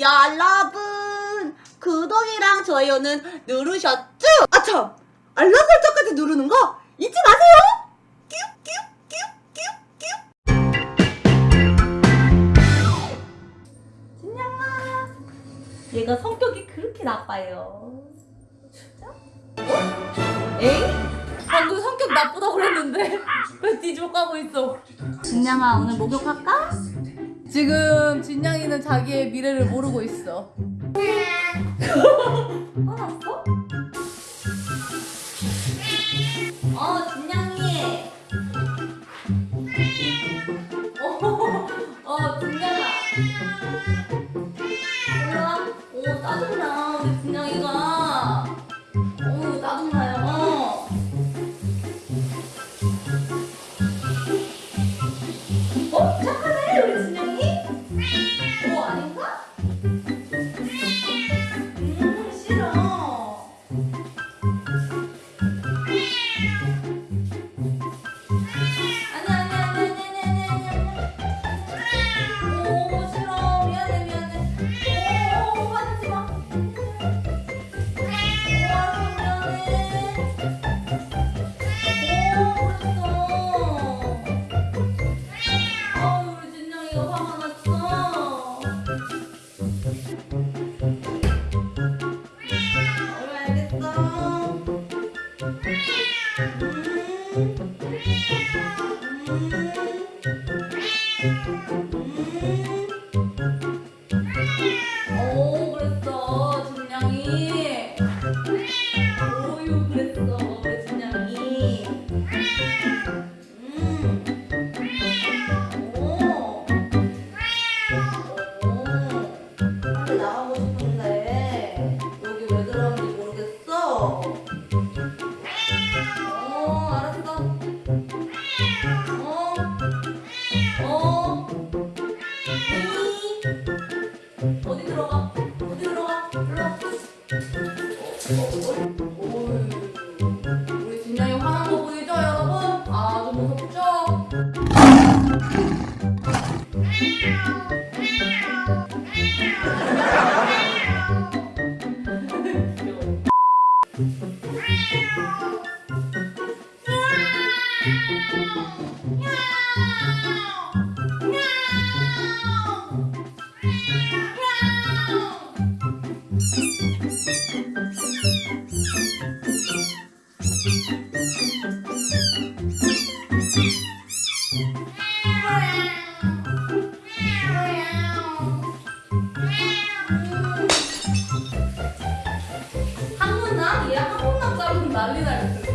여러분 구독이랑 좋아요는 누르셨죠? 아참 알람 설정까지 누르는 거 잊지 마세요. 진양아 얘가 성격이 그렇게 나빠요. 진짜? 어? 에이? 방금 성격 나쁘다고 그랬는데 왜 뒤집어 까고 있어? 진양아 오늘 목욕할까? 지금 진양이는 자기의 미래를 모르고 있어. 어디 들어가? 자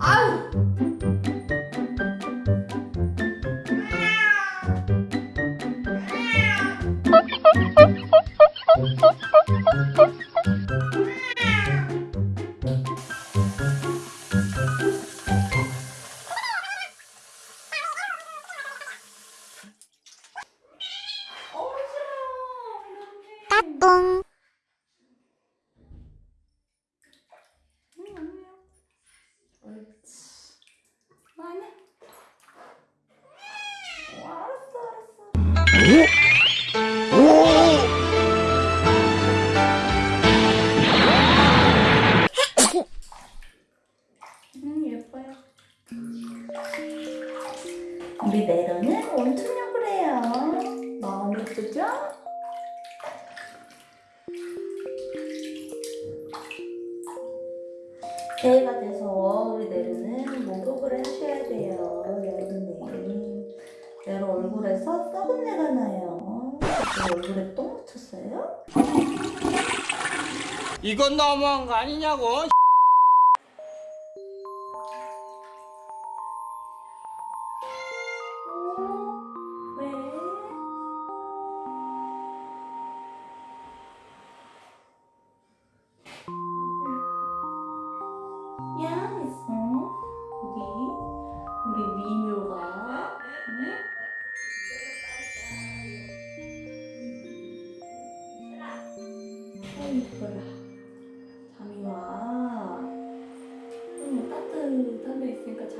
아유. 따뚱. 옳지. 아니야. 어, 음, 예뻐요. 우리 네로는 온천욕을 해요. 너무 예쁘죠? 새해가 돼서 우리 네로는 목욕을 하셔야 돼요. 여러분들. 네로 얼굴에서 썩은 내가 나요. 내 얼굴에 똥 묻혔어요? 이건 너무한 거 아니냐고.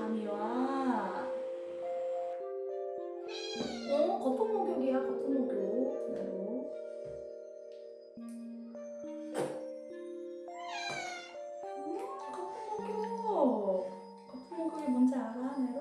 잠이 와. 어, 거품 목욕이야, 거품 목욕. 그대로. 음, 거품 목욕. 거품 목욕이 뭔지 알아, 네로?